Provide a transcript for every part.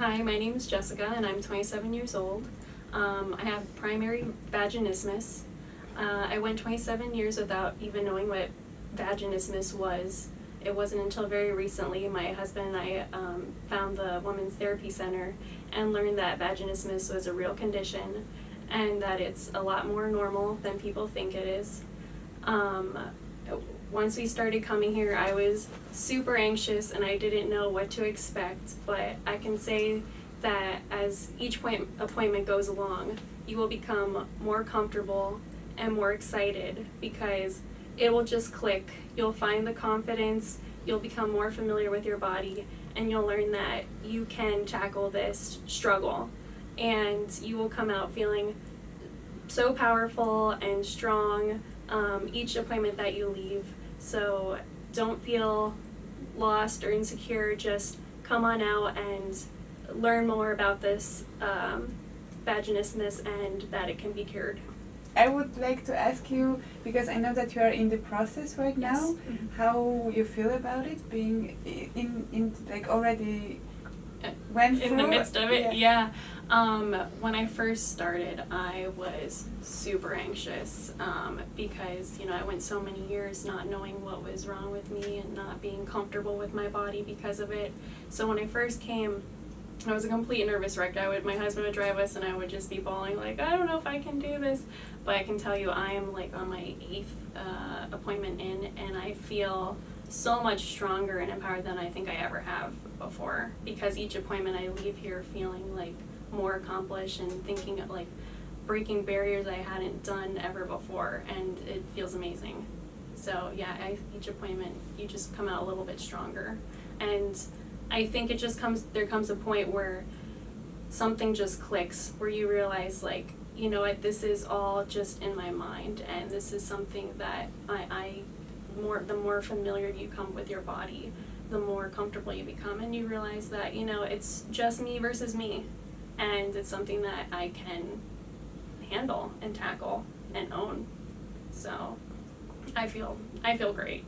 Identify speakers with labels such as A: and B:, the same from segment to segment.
A: Hi, my name is Jessica and I'm 27 years old. Um, I have primary vaginismus. Uh, I went 27 years without even knowing what vaginismus was. It wasn't until very recently my husband and I um, found the Women's Therapy Center and learned that vaginismus was a real condition and that it's a lot more normal than people think it is. Um, once we started coming here, I was super anxious and I didn't know what to expect, but I can say that as each point, appointment goes along, you will become more comfortable and more excited because it will just click. You'll find the confidence, you'll become more familiar with your body, and you'll learn that you can tackle this struggle. And you will come out feeling so powerful and strong um, each appointment that you leave. So don't feel lost or insecure, just come on out and learn more about this um, vaginismus and that it can be cured.
B: I would like to ask you, because I know that you are in the process right
A: Yes.
B: now,
A: Mhm.
B: how you feel about it, being in, in like already
A: In the midst of it yeah, Um, when i first started i was super anxious um, because you know i went so many years not knowing what was wrong with me and not being comfortable with my body because of it so when i first came I was a complete nervous wreck. I would, my husband would drive us, and I would just be bawling like, I don't know if I can do this. But I can tell you, I am like on my eighth uh, appointment in, and I feel so much stronger and empowered than I think I ever have before. Because each appointment I leave here feeling like more accomplished and thinking of like breaking barriers I hadn't done ever before, and it feels amazing. So yeah, I, each appointment you just come out a little bit stronger, and I think it just comes there comes a point where something just clicks where you realize like you know what this is all just in my mind and this is something that I, I more the more familiar you come with your body the more comfortable you become and you realize that you know it's just me versus me. And it's something that I can handle and tackle and own. So I feel I feel great.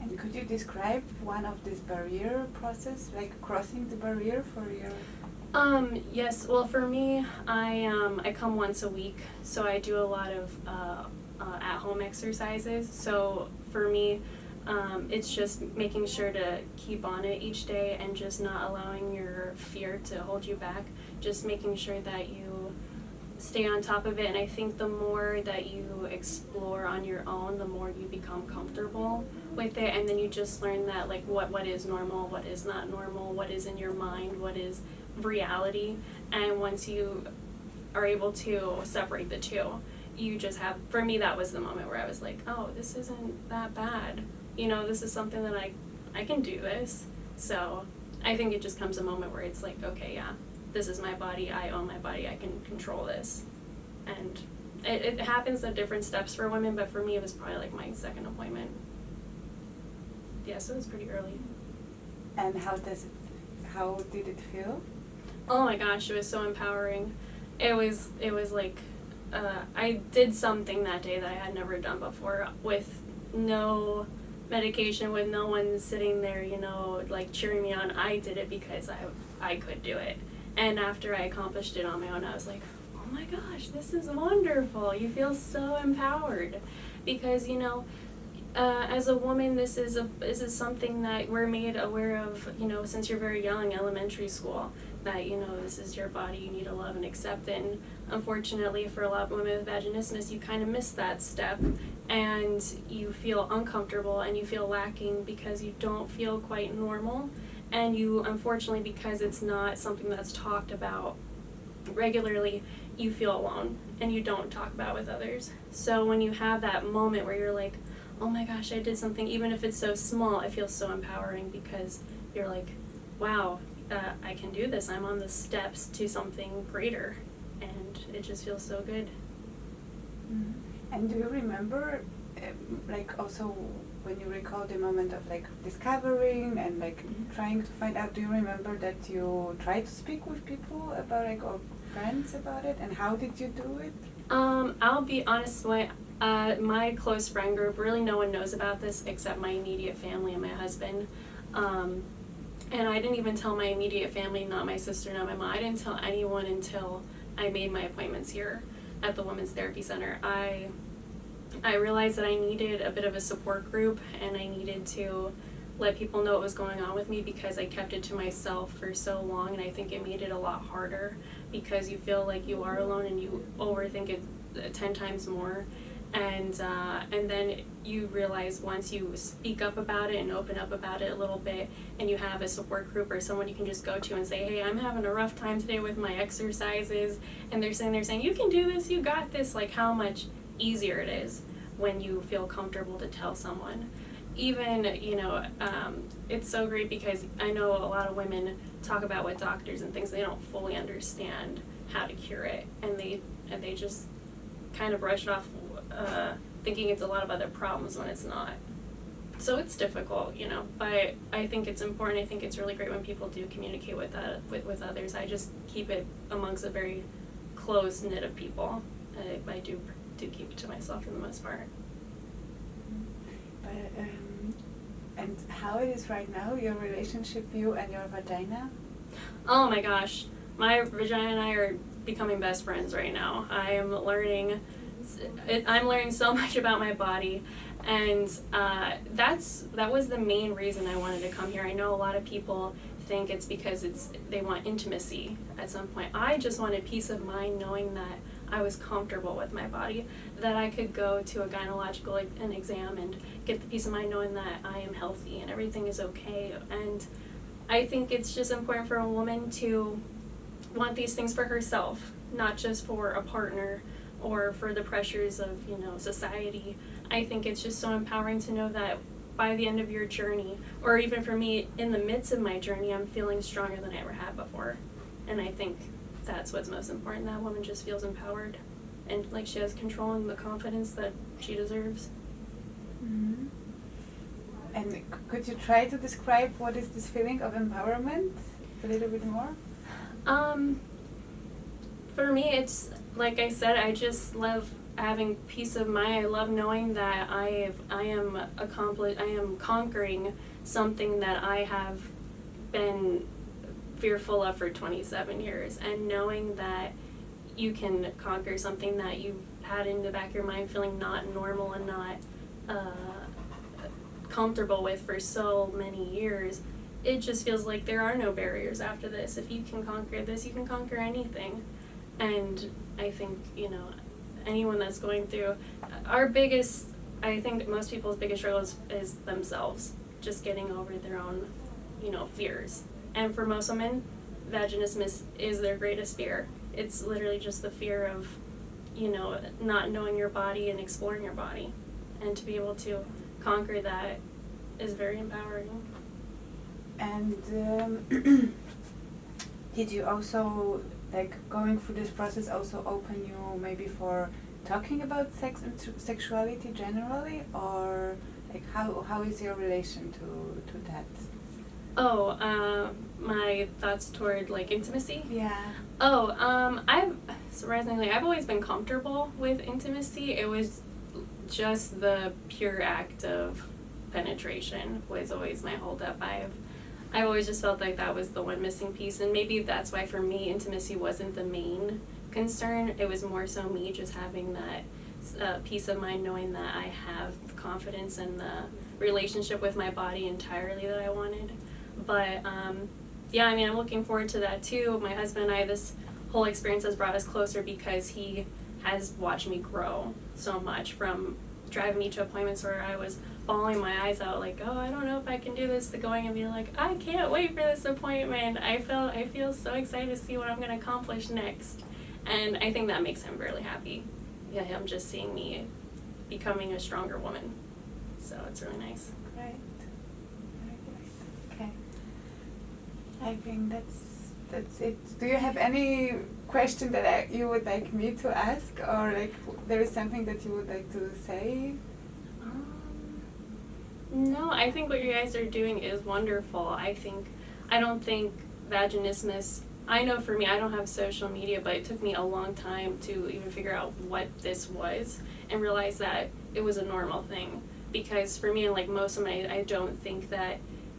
B: And could you describe one of this barrier process, like crossing the barrier for your?
A: Um, yes, well for me, I um, I come once a week, so I do a lot of uh, uh, at-home exercises. So for me, um, it's just making sure to keep on it each day and just not allowing your fear to hold you back. Just making sure that you stay on top of it. And I think the more that you explore on your own, the more you become comfortable with it. And then you just learn that like what what is normal, what is not normal, what is in your mind, what is reality. And once you are able to separate the two, you just have for me that was the moment where I was like, oh, this isn't that bad. You know, this is something that I I can do this. So I think it just comes a moment where it's like, okay, yeah, this is my body, I own my body, I can control this. And it, it happens at different steps for women, but for me it was probably like my second appointment. Yeah, so it was pretty early.
B: And how does it? How did it feel?
A: Oh my gosh, it was so empowering. It was it was like uh, I did something that day that I had never done before with no medication, with no one sitting there, you know, like cheering me on. I did it because I I could do it. And after I accomplished it on my own, I was like, oh my gosh, this is wonderful. You feel so empowered because you know uh, as a woman, this is a this is something that we're made aware of. You know, since you're very young, elementary school, that you know this is your body. You need to love and accept it. And unfortunately, for a lot of women with vaginismus, you kind of miss that step, and you feel uncomfortable and you feel lacking because you don't feel quite normal, and you unfortunately because it's not something that's talked about regularly, you feel alone and you don't talk about it with others. So when you have that moment where you're like oh my gosh, I did something, even if it's so small, it feels so empowering because you're like, wow, uh, I can do this. I'm on the steps to something greater. And it just feels so good.
B: And do you remember, um, like also when you recall the moment of like discovering and like
A: Mhm.
B: trying to find out? Do you remember that you tried to speak with people about like or friends about it? And how did you do it?
A: Um, I'll be honest, my, uh, my close friend group, really no one knows about this except my immediate family and my husband. Um, and I didn't even tell my immediate family, not my sister, not my mom. I didn't tell anyone until I made my appointments here at the Women's Therapy Center. I I realized that I needed a bit of a support group and I needed to let people know what was going on with me because I kept it to myself for so long and I think it made it a lot harder because you feel like you are alone and you overthink it uh, 10 times more and uh, and then you realize once you speak up about it and open up about it a little bit and you have a support group or someone you can just go to and say hey i'm having a rough time today with my exercises and they're saying they're saying you can do this you got this like how much easier it is when you feel comfortable to tell someone. Even you know um, it's so great because i know a lot of women talk about with doctors and things they don't fully understand how to cure it and they and they just kind of brush it off uh, thinking it's a lot of other problems when it's not. So it's difficult you know but i think it's important. I think it's really great when people do communicate with that with, with others. I just keep it amongst a very close knit of people. I, I do do keep it to myself for the most part.
B: But, um, and how it is right now, your relationship, you and your vagina?
A: Oh my gosh, my vagina and I are becoming best friends right now. I am learning, it, I'm learning so much about my body, and uh, that's that was the main reason I wanted to come here. I know a lot of people think it's because it's they want intimacy at some point. I just wanted peace of mind knowing that I was comfortable with my body, that I could go to a gynecological an exam and get the peace of mind knowing that I am healthy and everything is okay. And I think it's just important for a woman to want these things for herself, not just for a partner or for the pressures of, you know, society. I think it's just so empowering to know that by the end of your journey, or even for me in the midst of my journey, I'm feeling stronger than I ever have before. And I think that's what's most important. That woman just feels empowered and like she has control and the confidence that she deserves.
B: Mm-hmm. And could you try to describe what is this feeling of empowerment a little bit more?
A: Um, for me, it's like I said, I just love having peace of mind. I love knowing that I I am accompli- I am conquering something that I have been fearful of for 27 years, and knowing that you can conquer something that you've had in the back of your mind, feeling not normal and not uh, comfortable with for so many years it just feels like there are no barriers after this. If you can conquer this, you can conquer anything. And I think, you know, anyone that's going through our biggest, I think most people's biggest struggle is, is themselves, just getting over their own, you know, fears. And for most women, vaginismus is their greatest fear. It's literally just the fear of, you know, not knowing your body and exploring your body. And to be able to conquer that is very empowering.
B: And um, did you also, like, going through this process also open you maybe for talking about sex and sexuality generally? Or, like, how, how is your relation to, to that?
A: Oh, uh, my thoughts toward like intimacy.
B: Yeah.
A: Oh, um, I've surprisingly I've always been comfortable with intimacy. It was just the pure act of penetration was always my holdup. I've I've always just felt like that was the one missing piece, and maybe that's why for me intimacy wasn't the main concern. It was more so me just having that uh, peace of mind, knowing that I have confidence in the relationship with my body entirely that I wanted. But um, yeah, I mean, I'm looking forward to that too. My husband and I, this whole experience has brought us closer because he has watched me grow so much from driving me to appointments where I was bawling my eyes out like, oh, I don't know if I can do this, to going and being like, I can't wait for this appointment. I feel I feel so excited to see what I'm gonna accomplish next. And I think that makes him really happy. Yeah, him just seeing me becoming a stronger woman. So it's really nice.
B: Right. Okay. I think that's that's it. Do you have any question that I, you would like me to ask, or like there is something that you would like to say?
A: Um, no, I think what you guys are doing is wonderful. I think, I don't think vaginismus, I know for me, I don't have social media, but it took me a long time to even figure out what this was and realize that it was a normal thing. Because for me, and like most of my, I don't think that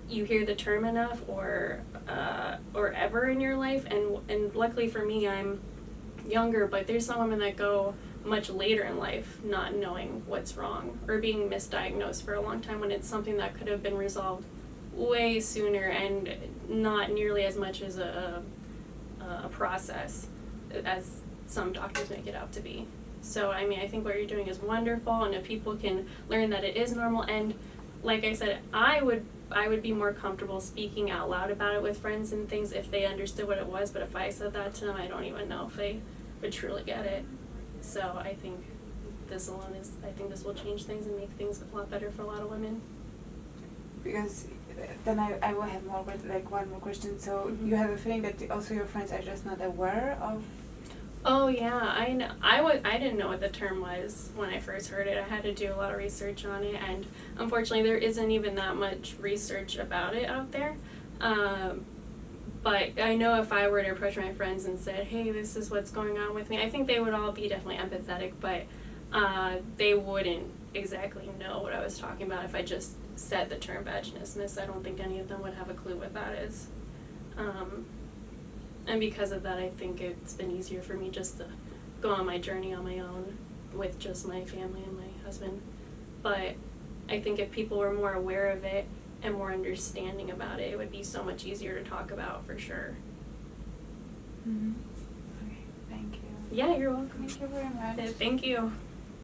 A: you hear the term enough or uh, or ever in your life and and luckily for me I'm younger but there's some women that go much later in life not knowing what's wrong or being misdiagnosed for a long time when it's something that could have been resolved way sooner and not nearly as much as a, a, a process as some doctors make it out to be. So I mean I think what you're doing is wonderful and if people can learn that it is normal and like I said, I would I would be more comfortable speaking out loud about it with friends and things if they understood what it was, but if I said that to them I don't even know if they would truly get it. So I think this alone is I think this will change things and make things a lot better for a lot of women.
B: Because then I, I will have more like one more question. So
A: Mhm.
B: you have a feeling that also your friends are just not aware of.
A: Oh yeah, I know. I was. I didn't know what the term was when I first heard it. I had to do a lot of research on it, and unfortunately, there isn't even that much research about it out there. Um, but I know if I were to approach my friends and said, "Hey, this is what's going on with me," I think they would all be definitely empathetic, but uh, they wouldn't exactly know what I was talking about if I just said the term vaginismus. I don't think any of them would have a clue what that is. Um, and because of that, I think it's been easier for me just to go on my journey on my own with just my family and my husband. But I think if people were more aware of it and more understanding about it, it would be so much easier to talk about for sure.
B: Mm-hmm. Okay, thank you.
A: Yeah, you're welcome.
B: Thank you very much.
A: Thank you.